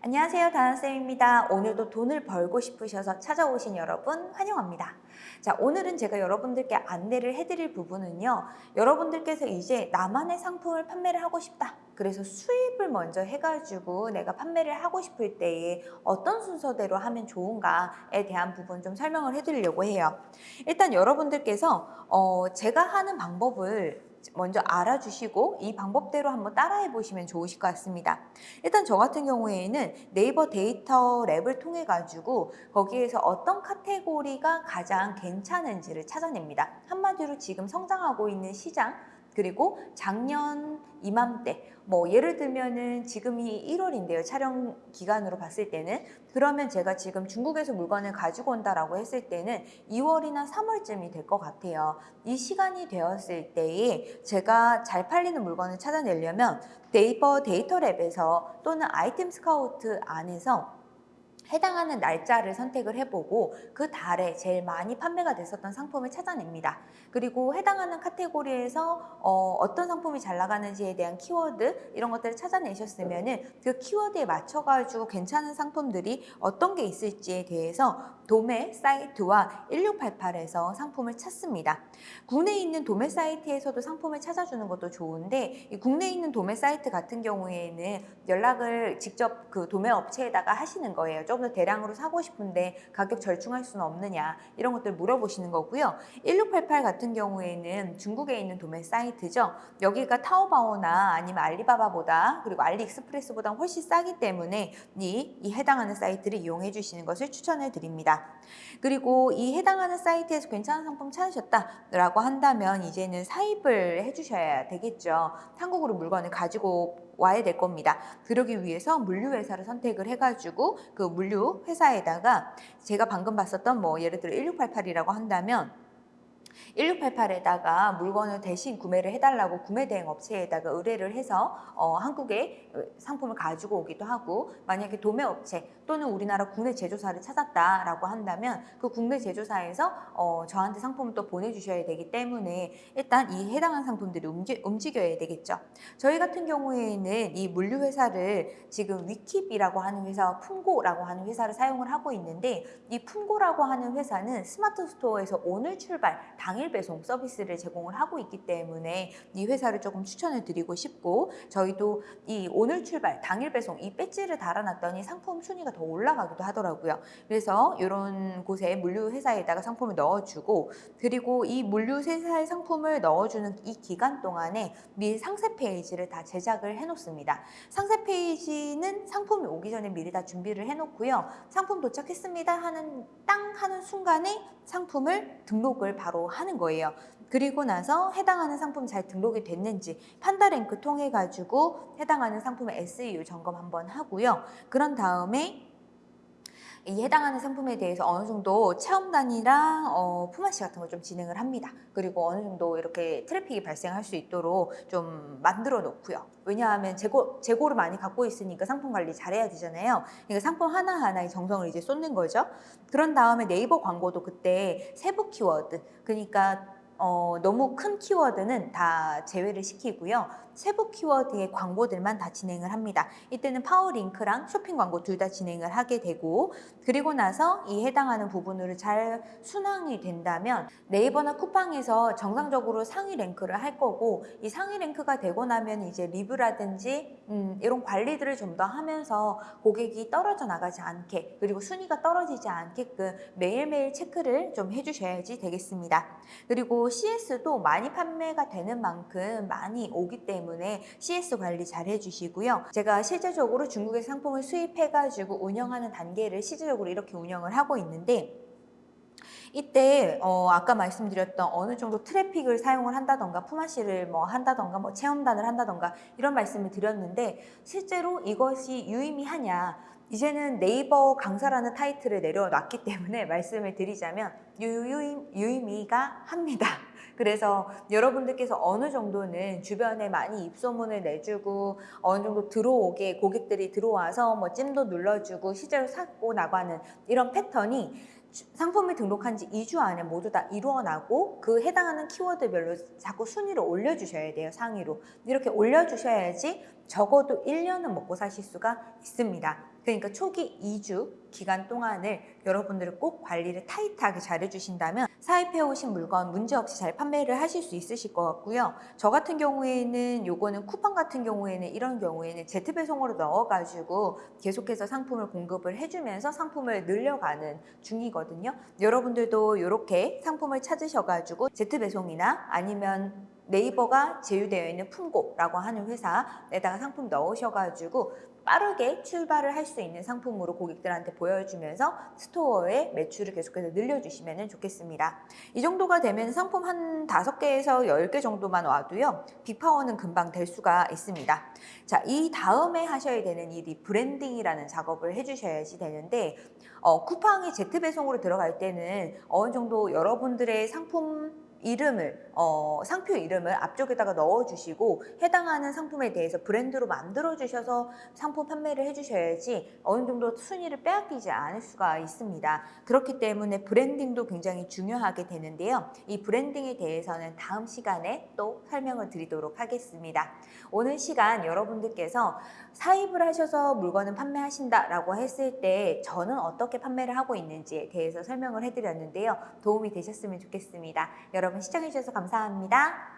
안녕하세요 다나쌤입니다. 오늘도 돈을 벌고 싶으셔서 찾아오신 여러분 환영합니다. 자 오늘은 제가 여러분들께 안내를 해드릴 부분은요. 여러분들께서 이제 나만의 상품을 판매를 하고 싶다. 그래서 수입을 먼저 해가지고 내가 판매를 하고 싶을 때에 어떤 순서대로 하면 좋은가에 대한 부분 좀 설명을 해드리려고 해요. 일단 여러분들께서 어, 제가 하는 방법을 먼저 알아주시고 이 방법대로 한번 따라해 보시면 좋으실 것 같습니다. 일단 저 같은 경우에는 네이버 데이터 랩을 통해 가지고 거기에서 어떤 카테고리가 가장 괜찮은지를 찾아냅니다. 한마디로 지금 성장하고 있는 시장 그리고 작년 이맘때 뭐 예를 들면은 지금이 1월인데요. 촬영 기간으로 봤을 때는. 그러면 제가 지금 중국에서 물건을 가지고 온다라고 했을 때는 2월이나 3월쯤이 될 것 같아요. 이 시간이 되었을 때에 제가 잘 팔리는 물건을 찾아내려면 네이버 데이터 랩에서 또는 아이템 스카우트 안에서 해당하는 날짜를 선택을 해보고 그 달에 제일 많이 판매가 됐었던 상품을 찾아냅니다. 그리고 해당하는 카테고리에서 어떤 상품이 잘 나가는지에 대한 키워드 이런 것들을 찾아내셨으면 그 키워드에 맞춰가지고 괜찮은 상품들이 어떤 게 있을지에 대해서 도매 사이트와 1688에서 상품을 찾습니다. 국내에 있는 도매 사이트에서도 상품을 찾아주는 것도 좋은데 국내에 있는 도매 사이트 같은 경우에는 연락을 직접 그 도매 업체에다가 하시는 거예요. 조금 더 대량으로 사고 싶은데 가격 절충할 수는 없느냐 이런 것들 물어보시는 거고요. 1688 같은 경우에는 중국에 있는 도매 사이트죠. 여기가 타오바오나 아니면 알리바바보다 그리고 알리익스프레스보다 훨씬 싸기 때문에 이, 이 해당하는 사이트를 이용해 주시는 것을 추천해 드립니다. 그리고 이 해당하는 사이트에서 괜찮은 상품 찾으셨다라고 한다면 이제는 사입을 해주셔야 되겠죠. 한국으로 물건을 가지고 와야 될 겁니다. 그러기 위해서 물류회사를 선택을 해가지고 그 물류회사에다가 제가 방금 봤었던 뭐 예를 들어 1688이라고 한다면 1688에다가 물건을 대신 구매를 해달라고 구매대행 업체에다가 의뢰를 해서 어, 한국에 상품을 가지고 오기도 하고 만약에 도매업체 또는 우리나라 국내 제조사를 찾았다라고 한다면 그 국내 제조사에서 어, 저한테 상품을 또 보내주셔야 되기 때문에 일단 이 해당한 상품들이 움직, 움직여야 되겠죠. 저희 같은 경우에는 이 물류회사를 지금 위킵이라고 하는 회사와 품고라고 하는 회사를 사용을 하고 있는데 이 품고라고 하는 회사는 스마트 스토어에서 오늘 출발 당일 배송 서비스를 제공을 하고 있기 때문에 이 회사를 조금 추천을 드리고 싶고 저희도 이 오늘 출발 당일 배송 이 배지를 달아놨더니 상품 순위가 더 올라가기도 하더라고요. 그래서 이런 곳에 물류 회사에다가 상품을 넣어주고 그리고 이 물류 회사의 상품을 넣어주는 이 기간 동안에 미리 상세 페이지를 다 제작을 해놓습니다. 상세 페이지는 상품이 오기 전에 미리 다 준비를 해놓고요. 상품 도착했습니다 하는 땅 하는 순간에 상품을 등록을 바로 하는 거예요. 그리고 나서 해당하는 상품 잘 등록이 됐는지 판다랭크 통해 가지고 해당하는 상품의 SEO 점검 한번 하고요. 그런 다음에 이 해당하는 상품에 대해서 어느 정도 체험단이랑 어, 품앗이 같은 걸 좀 진행을 합니다. 그리고 어느 정도 이렇게 트래픽이 발생할 수 있도록 좀 만들어 놓고요. 왜냐하면 재고, 재고를 많이 갖고 있으니까 상품 관리 잘해야 되잖아요. 그러니까 상품 하나하나에 정성을 이제 쏟는 거죠. 그런 다음에 네이버 광고도 그때 세부 키워드, 그러니까 어, 너무 큰 키워드는 다 제외를 시키고요. 세부 키워드의 광고들만 다 진행을 합니다. 이때는 파워링크랑 쇼핑 광고 둘 다 진행을 하게 되고 그리고 나서 이 해당하는 부분으로 잘 순항이 된다면 네이버나 쿠팡에서 정상적으로 상위 랭크를 할 거고 이 상위 랭크가 되고 나면 이제 리뷰라든지 음, 이런 관리들을 좀 더 하면서 고객이 떨어져 나가지 않게 그리고 순위가 떨어지지 않게끔 매일매일 체크를 좀 해주셔야지 되겠습니다. 그리고 CS도 많이 판매가 되는 만큼 많이 오기 때문에 CS 관리 잘 해주시고요. 제가 실제적으로 중국의 상품을 수입해가지고 운영하는 단계를 실제적으로 이렇게 운영을 하고 있는데 이때 어 아까 말씀드렸던 어느 정도 트래픽을 사용을 한다던가 품앗이를 뭐 한다던가 뭐 체험단을 한다던가 이런 말씀을 드렸는데 실제로 이것이 유의미하냐 이제는 네이버 강사라는 타이틀을 내려놨기 때문에 말씀을 드리자면 유유, 유의미가 합니다. 그래서 여러분들께서 어느 정도는 주변에 많이 입소문을 내주고 어느 정도 들어오게 고객들이 들어와서 뭐 찜도 눌러주고 실제로 사고 나가는 이런 패턴이 상품을 등록한 지 2주 안에 모두 다 이루어나고 그 해당하는 키워드별로 자꾸 순위를 올려주셔야 돼요 상위로. 이렇게 올려주셔야지 적어도 1년은 먹고 사실 수가 있습니다. 그러니까 초기 2주 기간 동안을 여러분들이 꼭 관리를 타이트하게 잘 해주신다면 사입해 오신 물건 문제 없이 잘 판매를 하실 수 있으실 것 같고요. 저 같은 경우에는 요거는 쿠팡 같은 경우에는 이런 경우에는 제트 배송으로 넣어가지고 계속해서 상품을 공급을 해주면서 상품을 늘려가는 중이거든요. 여러분들도 이렇게 상품을 찾으셔가지고 제트 배송이나 아니면 네이버가 제휴되어 있는 품고라고 하는 회사에다가 상품 넣으셔가지고 빠르게 출발을 할 수 있는 상품으로 고객들한테 보여주면서 스토어의 매출을 계속해서 늘려주시면 좋겠습니다. 이 정도가 되면 상품 한 다섯 개에서 열 개 정도만 와도요. 빅파워는 금방 될 수가 있습니다. 자, 이 다음에 하셔야 되는 일이 브랜딩이라는 작업을 해주셔야지 되는데 어, 쿠팡에 제트 배송으로 들어갈 때는 어느 정도 여러분들의 상품 이름을 어, 상표 이름을 앞쪽에다가 넣어주시고 해당하는 상품에 대해서 브랜드로 만들어 주셔서 상품 판매를 해주셔야지 어느 정도 순위를 빼앗기지 않을 수가 있습니다. 그렇기 때문에 브랜딩도 굉장히 중요하게 되는데요. 이 브랜딩에 대해서는 다음 시간에 또 설명을 드리도록 하겠습니다. 오늘 시간 여러분들께서 사입을 하셔서 물건을 판매하신다 라고 했을 때 저는 어떻게 판매를 하고 있는지에 대해서 설명을 해드렸는데요. 도움이 되셨으면 좋겠습니다. 여러분 시청해주셔서 감사합니다.